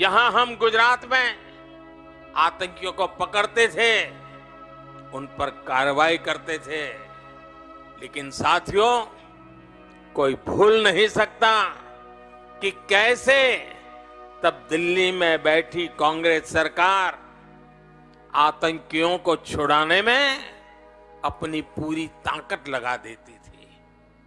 यहाँ हम गुजरात में आतंकियों को पकड़ते थे, उन पर कार्रवाई करते थे। लेकिन साथियों, कोई भूल नहीं सकता कि कैसे तब दिल्ली में बैठी कांग्रेस सरकार आतंकियों को छुड़ाने में अपनी पूरी ताकत लगा देती थी।